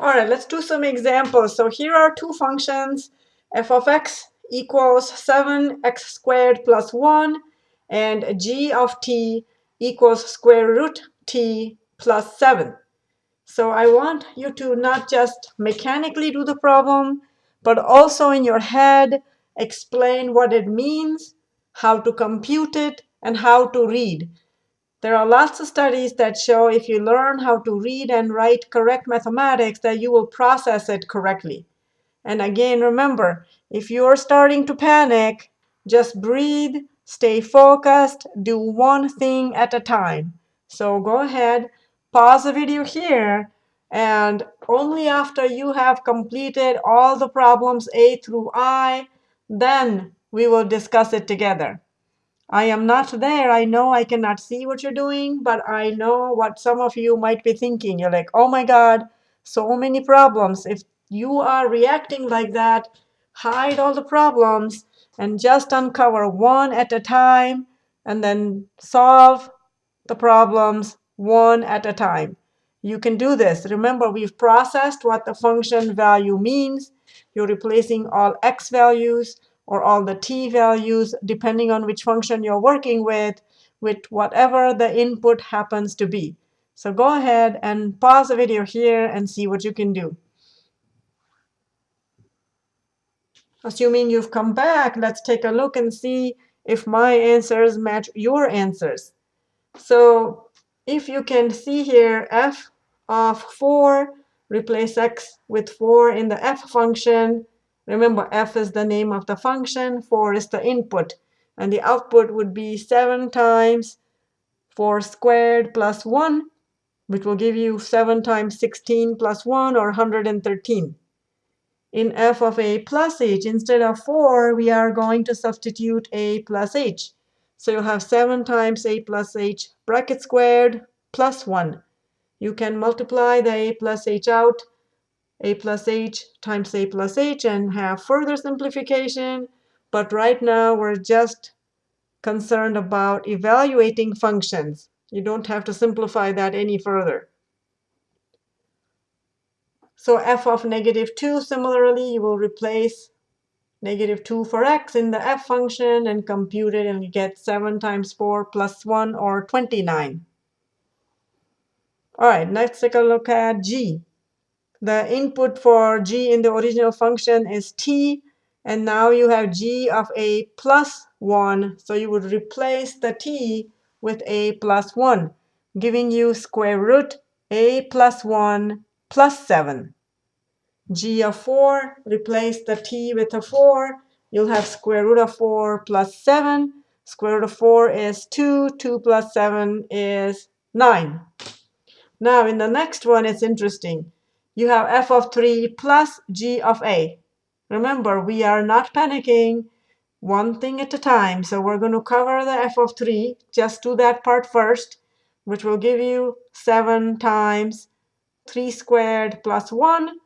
All right, let's do some examples. So here are two functions, f of x equals 7x squared plus 1, and g of t equals square root t plus 7. So I want you to not just mechanically do the problem, but also in your head explain what it means, how to compute it, and how to read. There are lots of studies that show if you learn how to read and write correct mathematics that you will process it correctly. And again, remember, if you're starting to panic, just breathe, stay focused, do one thing at a time. So go ahead, pause the video here, and only after you have completed all the problems A through I, then we will discuss it together. I am not there. I know I cannot see what you're doing, but I know what some of you might be thinking. You're like, oh my God, so many problems. If you are reacting like that, hide all the problems and just uncover one at a time and then solve the problems one at a time. You can do this. Remember, we've processed what the function value means. You're replacing all x values or all the t values, depending on which function you're working with, with whatever the input happens to be. So go ahead and pause the video here and see what you can do. Assuming you've come back, let's take a look and see if my answers match your answers. So if you can see here, f of 4, replace x with 4 in the f function, Remember, f is the name of the function, 4 is the input. And the output would be 7 times 4 squared plus 1, which will give you 7 times 16 plus 1, or 113. In f of a plus h, instead of 4, we are going to substitute a plus h. So you have 7 times a plus h bracket squared plus 1. You can multiply the a plus h out a plus h times a plus h and have further simplification. But right now, we're just concerned about evaluating functions. You don't have to simplify that any further. So f of negative 2, similarly, you will replace negative 2 for x in the f function and compute it, and you get 7 times 4 plus 1, or 29. All right, let's take a look at g. The input for g in the original function is t, and now you have g of a plus 1. So you would replace the t with a plus 1, giving you square root a plus 1 plus 7. g of 4, replace the t with a 4. You'll have square root of 4 plus 7. Square root of 4 is 2. 2 plus 7 is 9. Now, in the next one, it's interesting you have f of 3 plus g of a. Remember, we are not panicking one thing at a time. So we're going to cover the f of 3. Just do that part first, which will give you 7 times 3 squared plus 1.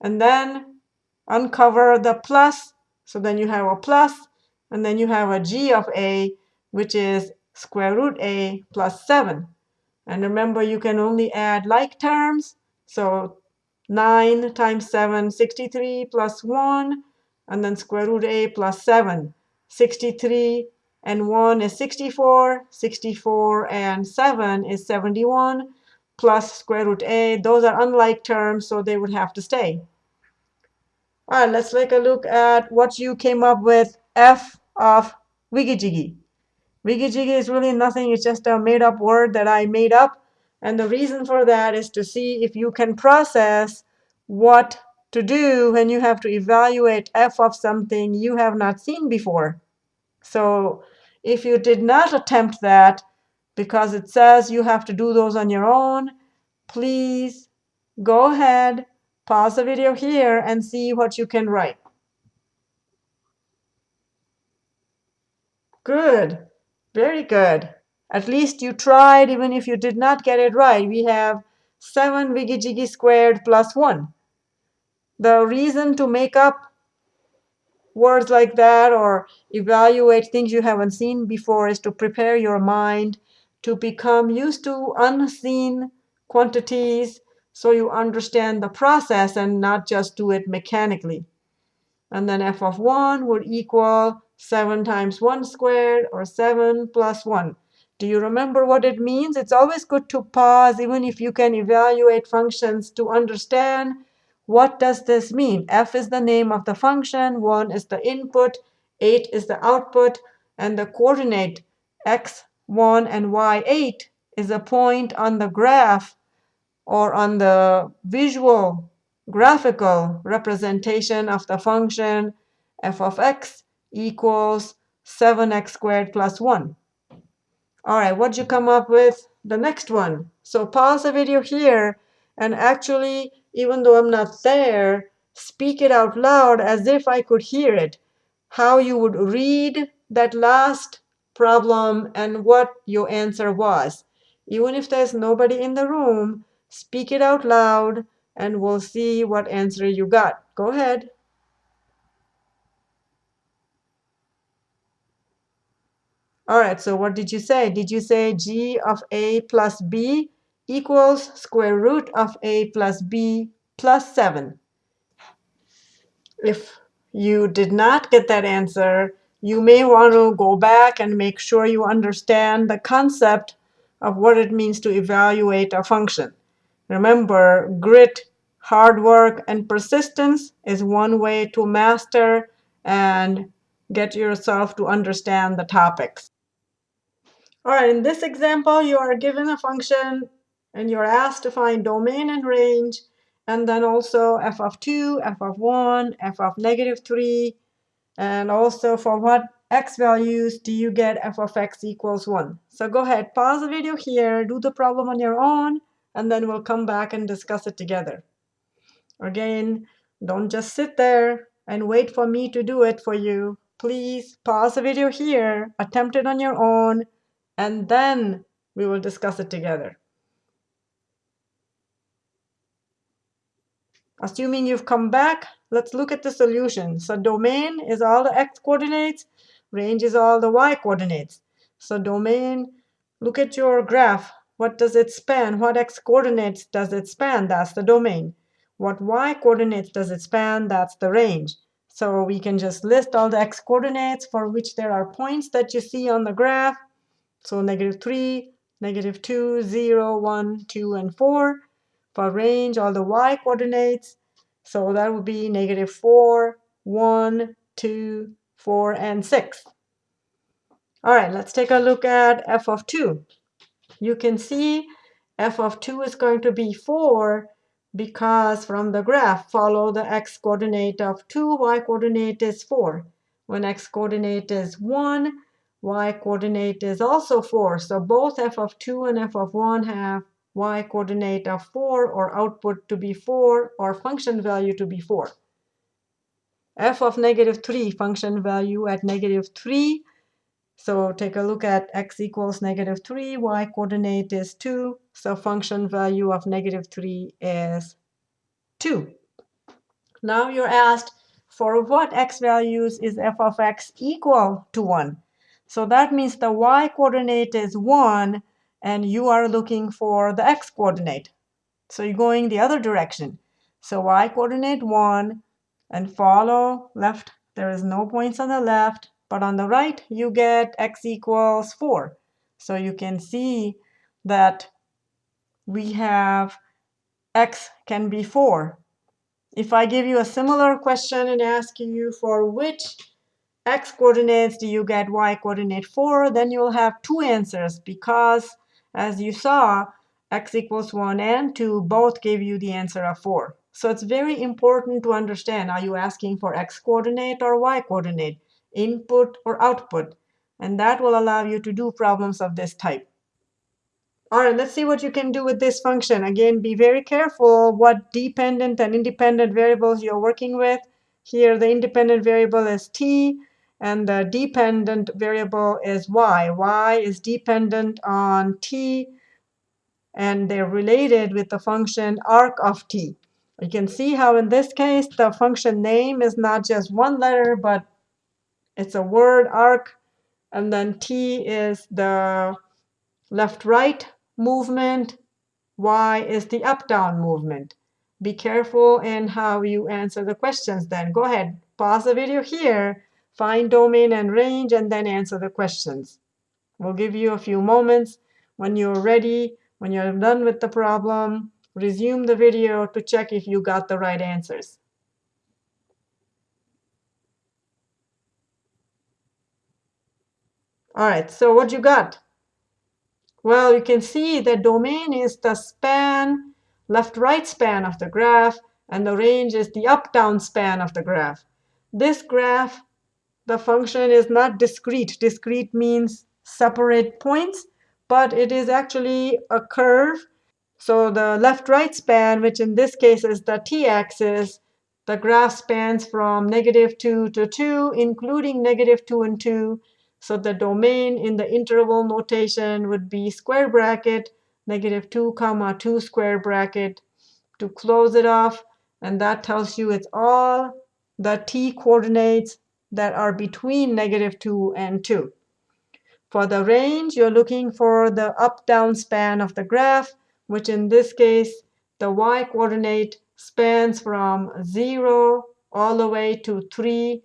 And then uncover the plus. So then you have a plus, and then you have a g of a, which is square root a plus 7. And remember, you can only add like terms. So 9 times 7, 63 plus 1, and then square root a plus 7. 63 and 1 is 64. 64 and 7 is 71 plus square root a. Those are unlike terms, so they would have to stay. All right, let's take a look at what you came up with f of wiggy-jiggy. Wiggy-jiggy is really nothing. It's just a made-up word that I made up. And the reason for that is to see if you can process what to do when you have to evaluate f of something you have not seen before. So if you did not attempt that, because it says you have to do those on your own, please go ahead, pause the video here, and see what you can write. Good. Very good. At least you tried, even if you did not get it right. We have 7 wiggy-jiggy squared plus 1. The reason to make up words like that or evaluate things you haven't seen before is to prepare your mind to become used to unseen quantities so you understand the process and not just do it mechanically. And then f of 1 would equal 7 times 1 squared, or 7 plus 1. Do you remember what it means? It's always good to pause, even if you can evaluate functions, to understand what does this mean. f is the name of the function, 1 is the input, 8 is the output, and the coordinate x1 and y8 is a point on the graph or on the visual graphical representation of the function f of x equals 7x squared plus 1. All right, what'd you come up with? The next one. So pause the video here and actually, even though I'm not there, speak it out loud as if I could hear it. How you would read that last problem and what your answer was. Even if there's nobody in the room, speak it out loud and we'll see what answer you got. Go ahead. All right, so what did you say? Did you say g of a plus b equals square root of a plus b plus 7? If you did not get that answer, you may want to go back and make sure you understand the concept of what it means to evaluate a function. Remember, grit, hard work, and persistence is one way to master and get yourself to understand the topics. All right, in this example, you are given a function and you're asked to find domain and range, and then also f of 2, f of 1, f of negative 3, and also for what x values do you get f of x equals 1. So go ahead, pause the video here, do the problem on your own, and then we'll come back and discuss it together. Again, don't just sit there and wait for me to do it for you. Please pause the video here, attempt it on your own, and then we will discuss it together. Assuming you've come back, let's look at the solution. So domain is all the x coordinates, range is all the y coordinates. So domain, look at your graph. What does it span? What x coordinates does it span? That's the domain. What y coordinates does it span? That's the range. So we can just list all the x coordinates for which there are points that you see on the graph. So negative 3, negative 2, 0, 1, 2, and 4. For range, all the y coordinates. So that would be negative 4, 1, 2, 4, and 6. All right, let's take a look at f of 2. You can see f of 2 is going to be 4 because from the graph, follow the x coordinate of 2, y coordinate is 4. When x coordinate is 1, y coordinate is also 4. So both f of 2 and f of 1 have y coordinate of 4 or output to be 4 or function value to be 4. f of negative 3, function value at negative 3. So take a look at x equals negative 3, y coordinate is 2. So function value of negative 3 is 2. Now you're asked, for what x values is f of x equal to 1? So that means the y coordinate is 1, and you are looking for the x coordinate. So you're going the other direction. So y coordinate 1, and follow left. There is no points on the left, but on the right, you get x equals 4. So you can see that we have x can be 4. If I give you a similar question and ask you for which x coordinates do you get y coordinate 4, then you'll have two answers because, as you saw, x equals 1 and 2 both give you the answer of 4. So it's very important to understand, are you asking for x coordinate or y coordinate, input or output? And that will allow you to do problems of this type. All right, let's see what you can do with this function. Again, be very careful what dependent and independent variables you're working with. Here, the independent variable is t and the dependent variable is y. y is dependent on t, and they're related with the function arc of t. You can see how in this case the function name is not just one letter, but it's a word arc, and then t is the left-right movement, y is the up-down movement. Be careful in how you answer the questions then. Go ahead, pause the video here, find domain and range, and then answer the questions. We'll give you a few moments. When you're ready, when you're done with the problem, resume the video to check if you got the right answers. All right, so what you got? Well, you can see the domain is the span, left-right span of the graph, and the range is the up-down span of the graph. This graph, the function is not discrete. Discrete means separate points, but it is actually a curve. So the left-right span, which in this case is the t-axis, the graph spans from negative 2 to 2, including negative 2 and 2. So the domain in the interval notation would be square bracket, negative 2 comma 2 square bracket to close it off. And that tells you it's all the t coordinates that are between negative 2 and 2. For the range, you're looking for the up-down span of the graph, which in this case, the y coordinate spans from 0 all the way to 3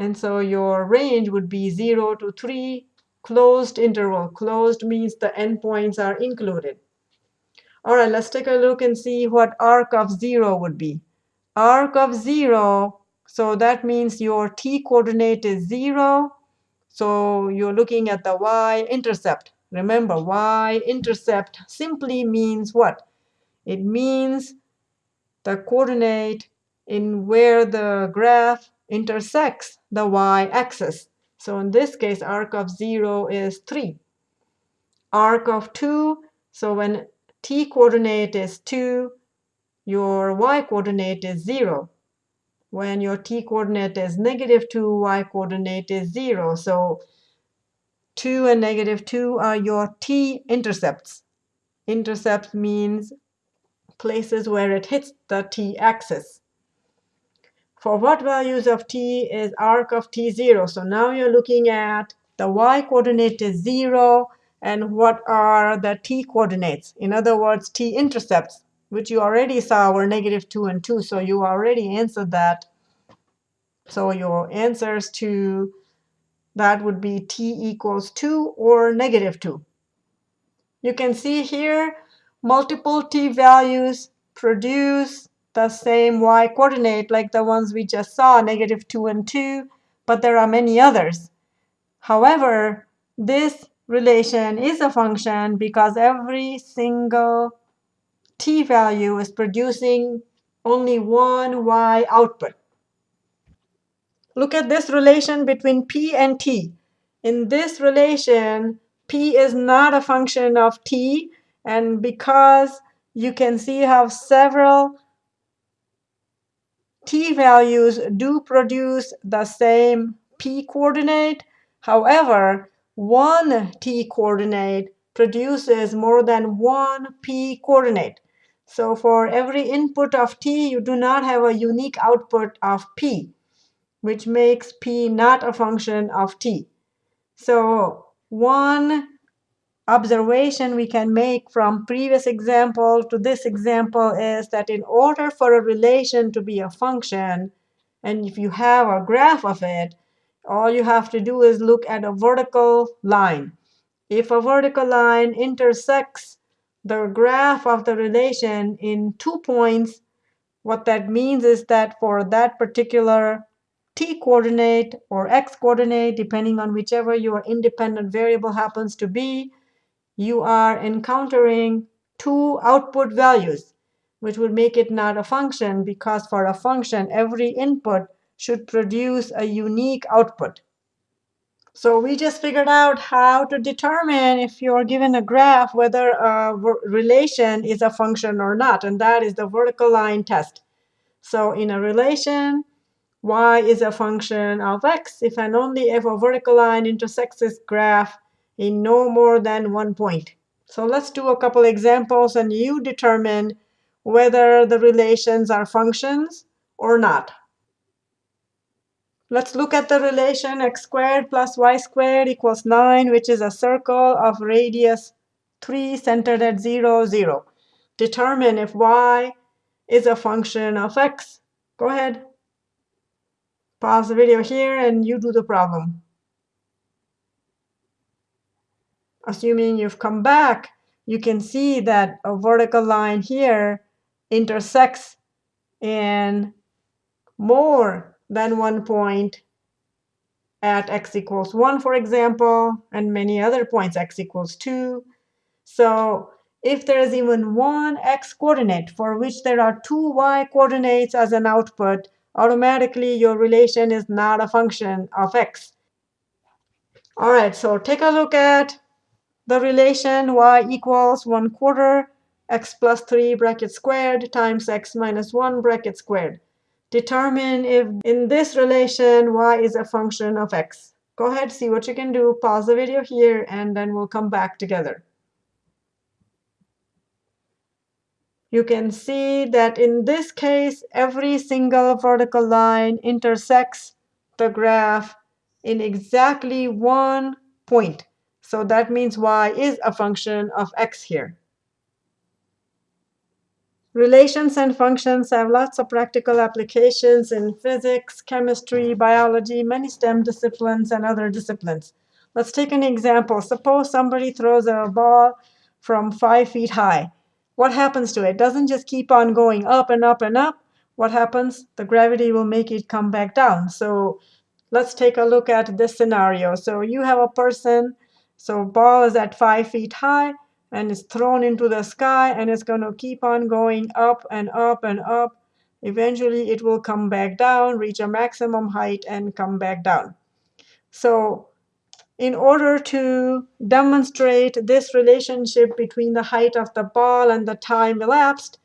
and so your range would be 0 to 3, closed interval. Closed means the endpoints are included. All right, let's take a look and see what arc of 0 would be. Arc of 0, so that means your t coordinate is 0. So you're looking at the y-intercept. Remember, y-intercept simply means what? It means the coordinate in where the graph intersects the y-axis. So in this case, arc of 0 is 3. Arc of 2, so when t coordinate is 2, your y coordinate is 0. When your t coordinate is negative 2, y coordinate is 0. So 2 and negative 2 are your t intercepts. Intercept means places where it hits the t-axis for what values of t is arc of t 0. So now you're looking at the y coordinate is 0, and what are the t coordinates? In other words, t intercepts, which you already saw were negative 2 and 2. So you already answered that. So your answers to that would be t equals 2 or negative 2. You can see here multiple t values produce the same y coordinate like the ones we just saw, negative 2 and 2, but there are many others. However, this relation is a function because every single t value is producing only one y output. Look at this relation between p and t. In this relation, p is not a function of t, and because you can see how several t values do produce the same p coordinate. However, one t coordinate produces more than one p coordinate. So for every input of t, you do not have a unique output of p, which makes p not a function of t. So one observation we can make from previous example to this example is that in order for a relation to be a function, and if you have a graph of it, all you have to do is look at a vertical line. If a vertical line intersects the graph of the relation in two points, what that means is that for that particular t coordinate or x coordinate, depending on whichever your independent variable happens to be, you are encountering two output values, which would make it not a function because for a function, every input should produce a unique output. So we just figured out how to determine if you're given a graph whether a relation is a function or not, and that is the vertical line test. So in a relation, y is a function of x if and only if a vertical line intersects this graph in no more than one point. So let's do a couple examples, and you determine whether the relations are functions or not. Let's look at the relation x squared plus y squared equals 9, which is a circle of radius 3 centered at 0, 0. Determine if y is a function of x. Go ahead. Pause the video here and you do the problem. Assuming you've come back, you can see that a vertical line here intersects in more than one point at x equals 1, for example, and many other points, x equals 2. So if there is even one x coordinate for which there are two y coordinates as an output, automatically your relation is not a function of x. All right, so take a look at the relation y equals 1 quarter x plus 3 bracket squared times x minus 1 bracket squared. Determine if in this relation y is a function of x. Go ahead, see what you can do. Pause the video here, and then we'll come back together. You can see that in this case, every single vertical line intersects the graph in exactly one point. So that means y is a function of x here. Relations and functions have lots of practical applications in physics, chemistry, biology, many STEM disciplines, and other disciplines. Let's take an example. Suppose somebody throws a ball from five feet high. What happens to it? it? Doesn't just keep on going up and up and up. What happens? The gravity will make it come back down. So let's take a look at this scenario. So you have a person, so ball is at five feet high and it's thrown into the sky and it's going to keep on going up and up and up. Eventually, it will come back down, reach a maximum height, and come back down. So in order to demonstrate this relationship between the height of the ball and the time elapsed,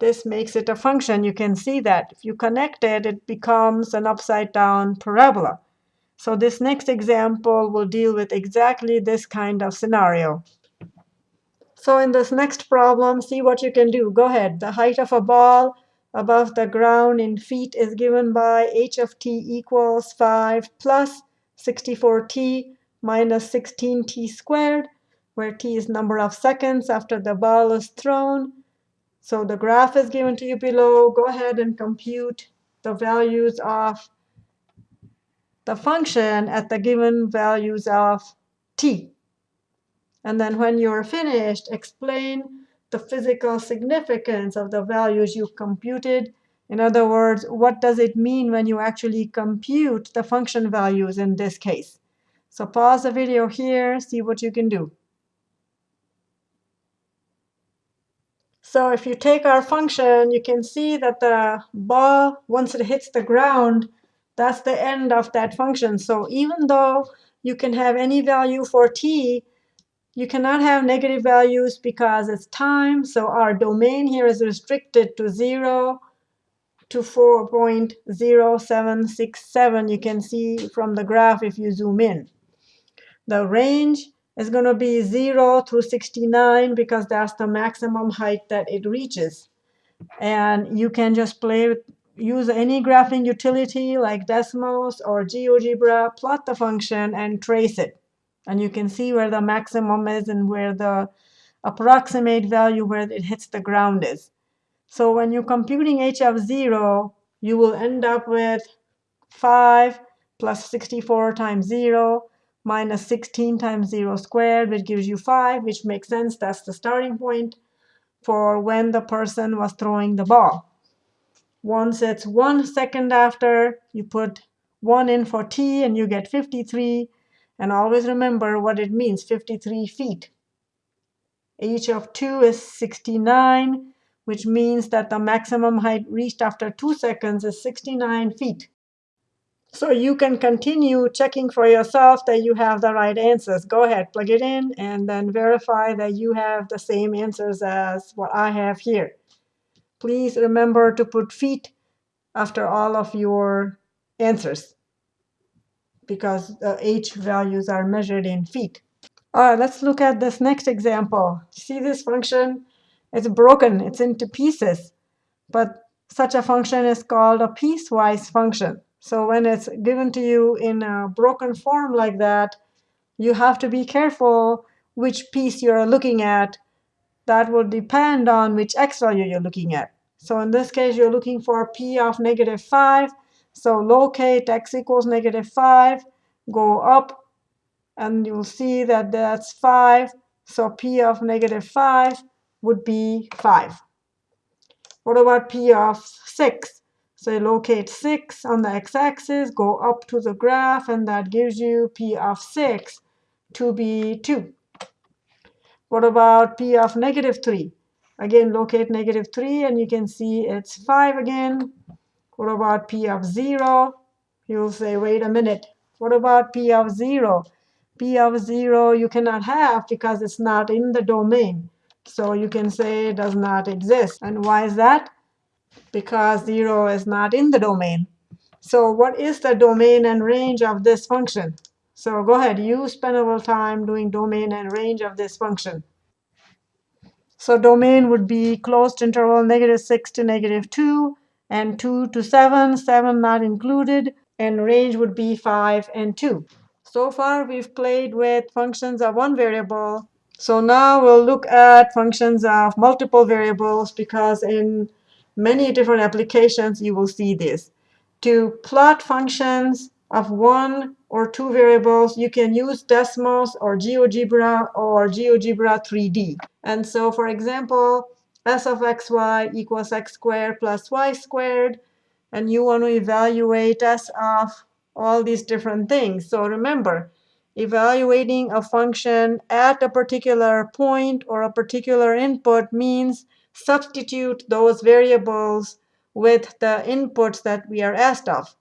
this makes it a function. You can see that. If you connect it, it becomes an upside-down parabola. So this next example will deal with exactly this kind of scenario. So in this next problem, see what you can do. Go ahead. The height of a ball above the ground in feet is given by h of t equals 5 plus 64t minus 16t squared, where t is number of seconds after the ball is thrown. So the graph is given to you below. Go ahead and compute the values of the function at the given values of t. And then when you're finished, explain the physical significance of the values you computed. In other words, what does it mean when you actually compute the function values in this case? So pause the video here, see what you can do. So if you take our function, you can see that the ball, once it hits the ground, that's the end of that function. So even though you can have any value for t, you cannot have negative values because it's time. So our domain here is restricted to 0 to 4.0767. You can see from the graph if you zoom in. The range is going to be 0 through 69 because that's the maximum height that it reaches. And you can just play with, use any graphing utility like Desmos or GeoGebra, plot the function, and trace it. And you can see where the maximum is and where the approximate value where it hits the ground is. So when you're computing h of 0, you will end up with 5 plus 64 times 0 minus 16 times 0 squared, which gives you 5, which makes sense. That's the starting point for when the person was throwing the ball. Once it's one second after, you put 1 in for t, and you get 53. And always remember what it means, 53 feet. h of 2 is 69, which means that the maximum height reached after 2 seconds is 69 feet. So you can continue checking for yourself that you have the right answers. Go ahead, plug it in, and then verify that you have the same answers as what I have here. Please remember to put feet after all of your answers because the h values are measured in feet. All right, let's look at this next example. See this function? It's broken. It's into pieces. But such a function is called a piecewise function. So when it's given to you in a broken form like that, you have to be careful which piece you're looking at, that will depend on which x value you're looking at. So in this case, you're looking for p of negative 5. So locate x equals negative 5, go up, and you'll see that that's 5. So p of negative 5 would be 5. What about p of 6? So locate 6 on the x-axis, go up to the graph, and that gives you p of 6 to be 2. What about p of negative 3? Again, locate negative 3, and you can see it's 5 again. What about p of 0? You'll say, wait a minute. What about p of 0? p of 0 you cannot have because it's not in the domain. So you can say it does not exist. And why is that? Because 0 is not in the domain. So what is the domain and range of this function? So go ahead. You spend a little time doing domain and range of this function. So domain would be closed interval negative 6 to negative 2, and 2 to 7, 7 not included, and range would be 5 and 2. So far, we've played with functions of one variable. So now we'll look at functions of multiple variables, because in many different applications, you will see this. To plot functions of one or two variables, you can use Desmos or GeoGebra or GeoGebra 3D. And so, for example, s of xy equals x squared plus y squared, and you want to evaluate s of all these different things. So remember, evaluating a function at a particular point or a particular input means substitute those variables with the inputs that we are asked of.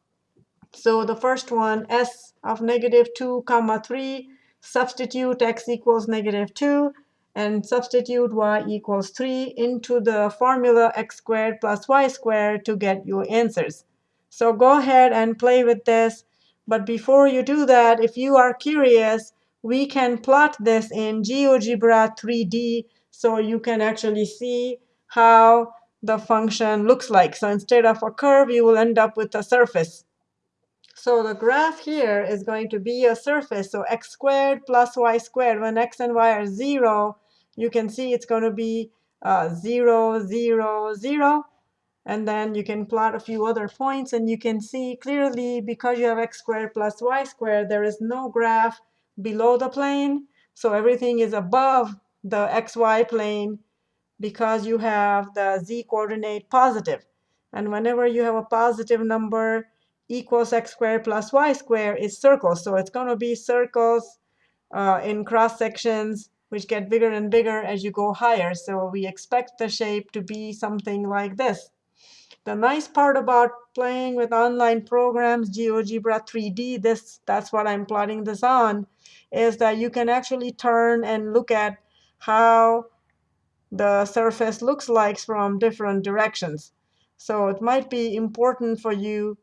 So the first one, s of negative 2 comma 3, substitute x equals negative 2, and substitute y equals 3 into the formula x squared plus y squared to get your answers. So go ahead and play with this. But before you do that, if you are curious, we can plot this in GeoGebra 3D so you can actually see how the function looks like. So instead of a curve, you will end up with a surface. So the graph here is going to be a surface. So x squared plus y squared. When x and y are 0, you can see it's going to be uh, 0, 0, 0. And then you can plot a few other points. And you can see clearly, because you have x squared plus y squared, there is no graph below the plane. So everything is above the xy plane because you have the z coordinate positive. And whenever you have a positive number, equals x squared plus y squared is circles. So it's going to be circles uh, in cross sections, which get bigger and bigger as you go higher. So we expect the shape to be something like this. The nice part about playing with online programs, GeoGebra 3D, this that's what I'm plotting this on, is that you can actually turn and look at how the surface looks like from different directions. So it might be important for you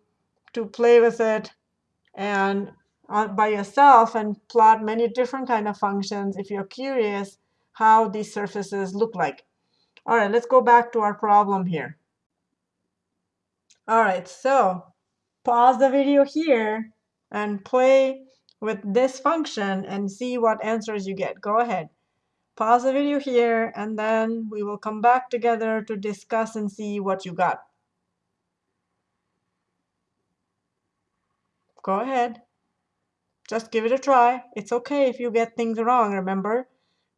to play with it and by yourself and plot many different kind of functions if you're curious how these surfaces look like. All right, let's go back to our problem here. All right, so pause the video here and play with this function and see what answers you get. Go ahead. Pause the video here, and then we will come back together to discuss and see what you got. Go ahead. Just give it a try. It's okay if you get things wrong, remember?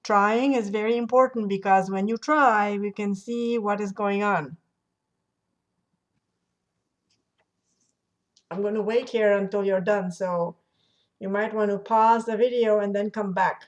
Trying is very important because when you try, we can see what is going on. I'm going to wait here until you're done, so you might want to pause the video and then come back.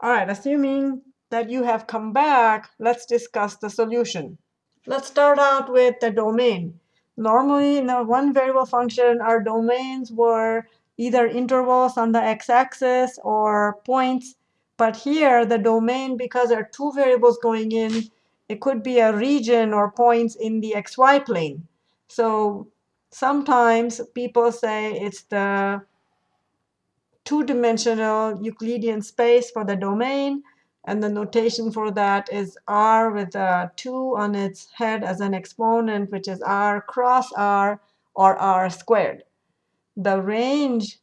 All right, assuming that you have come back, let's discuss the solution. Let's start out with the domain. Normally, in a one variable function, our domains were either intervals on the x-axis or points. But here, the domain, because there are two variables going in, it could be a region or points in the xy plane. So sometimes people say it's the two-dimensional Euclidean space for the domain. And the notation for that is r with a 2 on its head as an exponent, which is r cross r, or r squared. The range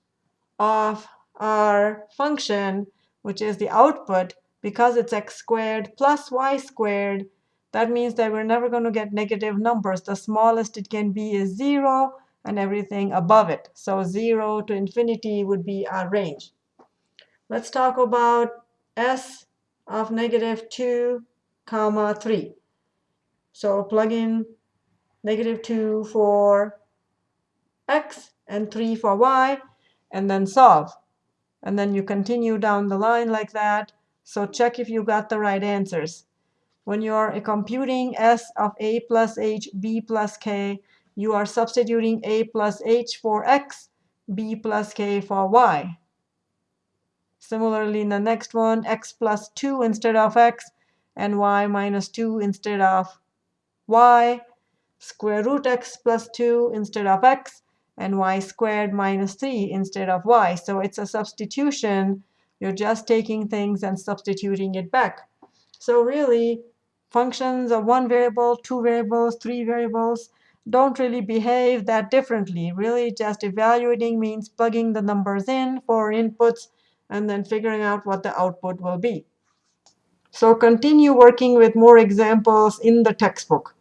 of our function, which is the output, because it's x squared plus y squared, that means that we're never going to get negative numbers. The smallest it can be is 0 and everything above it. So 0 to infinity would be our range. Let's talk about s of negative 2 comma 3. So plug in negative 2 for x and 3 for y, and then solve. And then you continue down the line like that. So check if you got the right answers. When you're computing s of a plus h, b plus k, you are substituting a plus h for x, b plus k for y. Similarly, in the next one, x plus 2 instead of x, and y minus 2 instead of y. Square root x plus 2 instead of x, and y squared minus 3 instead of y. So it's a substitution. You're just taking things and substituting it back. So really, functions of one variable, two variables, three variables don't really behave that differently. Really, just evaluating means plugging the numbers in for inputs and then figuring out what the output will be. So continue working with more examples in the textbook.